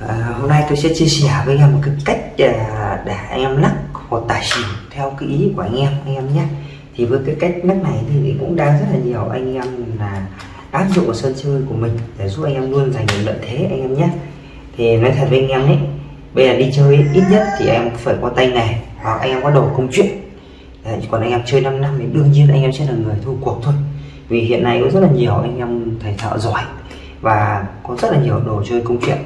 À, hôm nay tôi sẽ chia sẻ với anh em một cái cách để anh em lắc hột tài xỉu theo cái ý của anh em anh em nhé thì với cái cách lắc này thì cũng đang rất là nhiều anh em là áp dụng vào sân chơi của mình để giúp anh em luôn giành được lợi thế anh em nhé thì nói thật với anh em ấy bây giờ đi chơi ít nhất thì em phải có tay nghề hoặc anh em có đồ công chuyện Đấy, còn anh em chơi 5 năm thì đương nhiên anh em sẽ là người thua cuộc thôi vì hiện nay có rất là nhiều anh em thầy thợ giỏi và có rất là nhiều đồ chơi công chuyện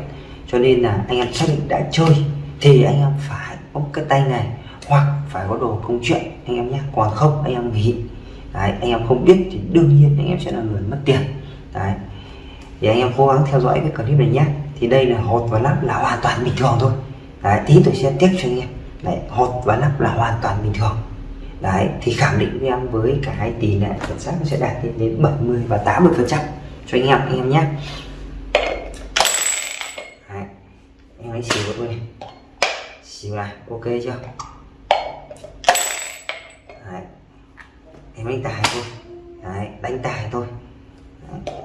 cho nên là anh em xác định đã chơi thì anh em phải có cái tay này hoặc phải có đồ công chuyện anh em nhé còn không anh em nghỉ. Đấy, anh em không biết thì đương nhiên anh em sẽ là người mất tiền. Đấy. Thì anh em cố gắng theo dõi cái clip này nhé thì đây là hột và lắp là hoàn toàn bình thường thôi. Đấy tí tôi sẽ tiếp cho anh em. Đấy hột và lắp là hoàn toàn bình thường. Đấy thì khẳng định với em với cái tỷ lệ chuẩn xác sẽ đạt đến đến 70 và 80 phần trăm. Cho anh em anh em nhé đấy máy xỉu tôi này xỉu này, ok chưa? Đấy. em đánh tài thôi. Đấy, đánh tài thôi. Đấy.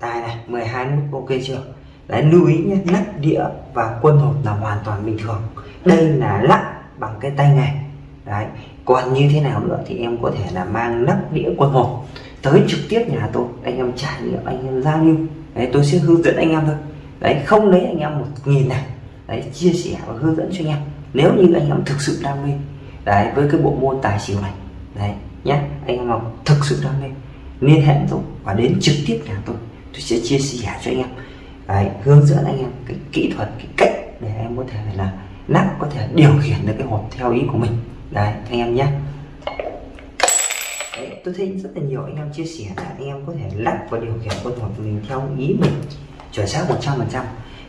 tài này 12 nút, ok chưa? Đấy, lưu ý nhé nắp đĩa và quân hột là hoàn toàn bình thường. Đây là lắc bằng cái tay này. đấy. Còn như thế nào nữa thì em có thể là mang nắp đĩa quân hộp tới trực tiếp nhà tôi. Anh em trải nghiệm, anh em giao lưu. Đấy, tôi sẽ hướng dẫn anh em thôi đấy không lấy anh em một nghìn này. Đấy chia sẻ và hướng dẫn cho anh em. Nếu như anh em thực sự đam mê đấy với cái bộ môn tài xỉu này đấy nhé anh em nào thực sự đam mê liên hệ tôi và đến trực tiếp nhà tôi. Tôi sẽ chia sẻ cho anh em. Đấy, hướng dẫn anh em cái kỹ thuật cái cách để em có thể là nắp có thể điều khiển được cái hộp theo ý của mình. Đấy anh em nhé đấy, tôi thấy rất là nhiều anh em chia sẻ là anh em có thể lắp và điều khiển con hộp của mình theo ý mình chuẩn xác 100 phần trăm.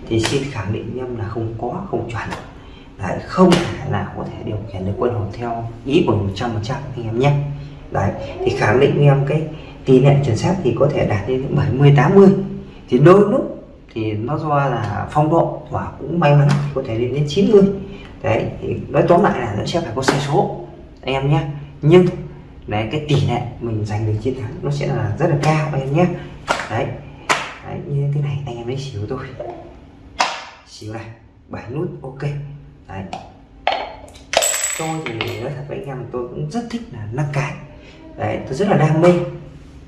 Thì xin khẳng định em là không có không chuẩn. Đấy, không thể nào có thể điều khiển được quân hồn theo ý của 100 phần trăm anh em nhé. Đấy thì khẳng định em cái tỷ lệ chuẩn xác thì có thể đạt đến 70 80 thì đôi lúc thì nó do là phong độ và cũng may mắn có thể lên đến 90 đấy thì nói tóm lại là nó sẽ phải có sai số anh em nhé. Nhưng đấy cái tỷ lệ mình giành được chiến thắng nó sẽ là rất là cao anh em nhé. Đấy, máy xíu thôi, xíu này bảy nút ok. Đấy. Tôi thì nói thật với anh em tôi cũng rất thích là lắc cài đấy tôi rất là đam mê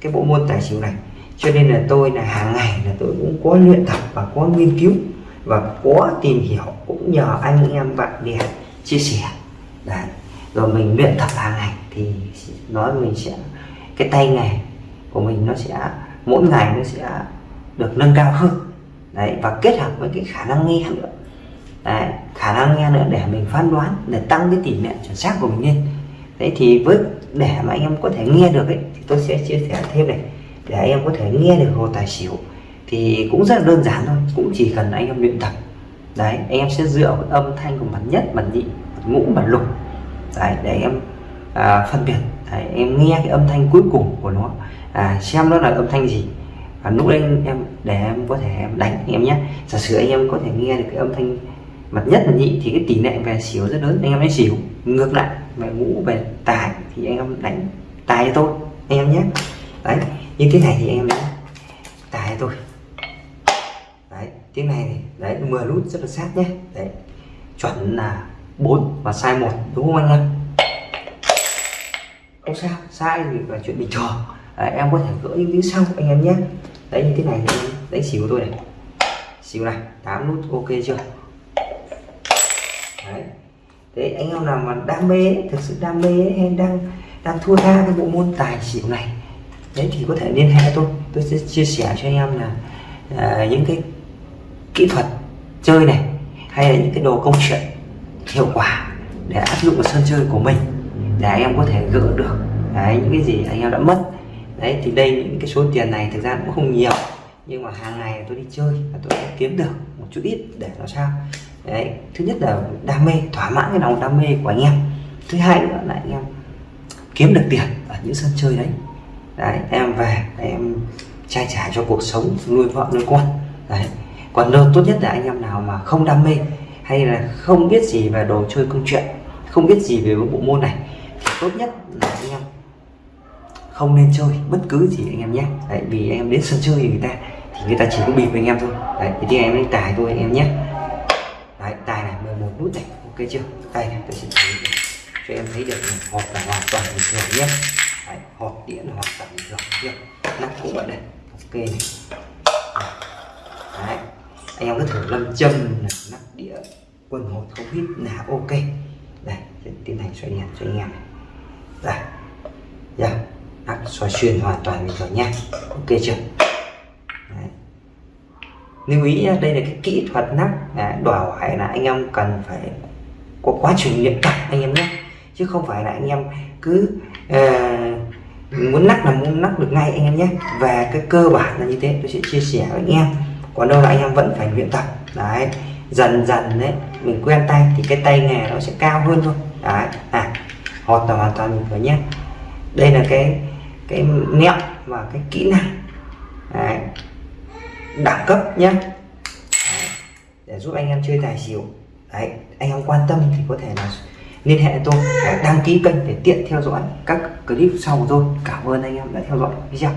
cái bộ môn tài xỉu này. Cho nên là tôi là hàng ngày là tôi cũng có luyện tập và có nghiên cứu và có tìm hiểu cũng nhờ anh em bạn bè chia sẻ. Đấy rồi mình luyện tập hàng ngày thì nói mình sẽ cái tay nghề của mình nó sẽ mỗi ngày nó sẽ được nâng cao hơn đấy và kết hợp với cái khả năng nghe nữa. Đấy, khả năng nghe nữa để mình phán đoán để tăng cái tỷ lệ chuẩn xác của mình lên. Đấy thì với để mà anh em có thể nghe được ấy thì tôi sẽ chia sẻ thêm này. Để anh em có thể nghe được hồ tài xỉu thì cũng rất là đơn giản thôi cũng chỉ cần anh em luyện tập. Đấy anh em sẽ dựa vào âm thanh của bản nhất bản nhị bản ngũ bản lục. Đấy để em à, phân biệt. Đấy, em nghe cái âm thanh cuối cùng của nó. À, xem nó là âm thanh gì. Và lúc đấy em để em có thể đánh anh em nhé. Giả sử anh em có thể nghe được cái âm thanh mặt nhất là nhị thì cái tỷ lệ về xỉu rất lớn. Anh em hãy xỉu. Ngược lại về ngũ về tài thì anh em đánh tài cho tôi anh em nhé. Đấy như thế này thì anh em đánh tài cho tôi. Đấy tiếng này thì đấy 10 nút rất là sát nhé. Đấy chuẩn là 4 và sai một đúng không anh em? Không sao sai thì là chuyện bình thường. Đấy, em có thể gỡ những tiếng sau anh em nhé. Đấy như thế này thì đánh xỉu của tôi này xỉu này 8 nút ok chưa? Đấy. Thế anh em nào mà đam mê thực sự đam mê hay đang đang thua tha cái bộ môn tài xỉu này đấy thì có thể liên hệ tôi. Tôi sẽ chia sẻ cho anh em là à, những cái kỹ thuật chơi này hay là những cái đồ công chuyện hiệu quả để áp dụng vào sân chơi của mình để anh em có thể gỡ được đấy, những cái gì anh em đã mất. Đấy thì đây những cái số tiền này thực ra cũng không nhiều nhưng mà hàng ngày tôi đi chơi và tôi sẽ kiếm được một chút ít để làm sao? Đấy, thứ nhất là đam mê, thỏa mãn cái lòng đam mê của anh em. Thứ hai nữa là anh em kiếm được tiền ở những sân chơi đấy. Đấy, em về, em trai trả cho cuộc sống, nuôi vợ, nuôi con. Đấy, còn đâu tốt nhất là anh em nào mà không đam mê hay là không biết gì về đồ chơi, công chuyện, không biết gì về bộ môn này, thì tốt nhất là không nên chơi bất cứ gì anh em nhé. Đấy, vì anh em đến sân chơi thì người ta thì người ta chỉ có bịp với anh em thôi. Đấy thì anh em đánh tài thôi anh em nhé. Đấy tài này 11 nút này ok chưa? Tay này tôi sẽ thấy cho em thấy được này hộp là hoàn toàn bình thường nhé. Đấy, hộp điện hoàn toàn bình thường chưa? Nắp cũng vậy đây ok này. Đấy anh em cứ thử lâm châm này nắp đĩa quần hột không hít là ok. Đây sẽ tiến hành xoay đèn cho anh em này nắp xoay xuyên hoàn toàn bình thường nhé ok chưa? Đấy. lưu ý đây là cái kỹ thuật nắp. Đấy, đòi hỏi là anh em cần phải có quá trình luyện tập anh em nhé chứ không phải là anh em cứ uh, muốn nắp là muốn nắp được ngay anh em nhé về cái cơ bản là như thế tôi sẽ chia sẻ với anh em. Còn đâu là anh em vẫn phải luyện tập. Đấy dần dần đấy mình quen tay thì cái tay nghề nó sẽ cao hơn thôi. Đấy à hột là hoàn toàn mình phải nhé đây là cái cái mẹo và cái kỹ năng, đấy. đẳng cấp nhé để giúp anh em chơi tài xỉu. Đấy, anh em quan tâm thì có thể là liên hệ tôi đăng ký kênh để tiện theo dõi các clip sau của tôi cảm ơn anh em đã theo dõi video.